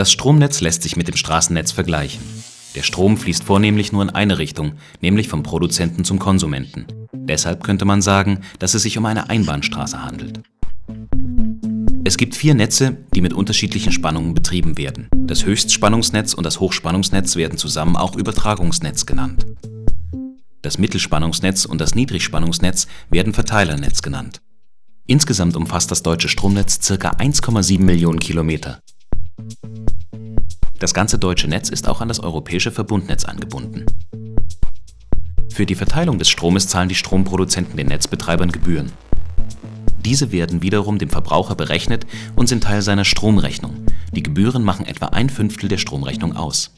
Das Stromnetz lässt sich mit dem Straßennetz vergleichen. Der Strom fließt vornehmlich nur in eine Richtung, nämlich vom Produzenten zum Konsumenten. Deshalb könnte man sagen, dass es sich um eine Einbahnstraße handelt. Es gibt vier Netze, die mit unterschiedlichen Spannungen betrieben werden. Das Höchstspannungsnetz und das Hochspannungsnetz werden zusammen auch Übertragungsnetz genannt. Das Mittelspannungsnetz und das Niedrigspannungsnetz werden Verteilernetz genannt. Insgesamt umfasst das deutsche Stromnetz ca. 1,7 Millionen Kilometer. Das ganze deutsche Netz ist auch an das europäische Verbundnetz angebunden. Für die Verteilung des Stromes zahlen die Stromproduzenten den Netzbetreibern Gebühren. Diese werden wiederum dem Verbraucher berechnet und sind Teil seiner Stromrechnung. Die Gebühren machen etwa ein Fünftel der Stromrechnung aus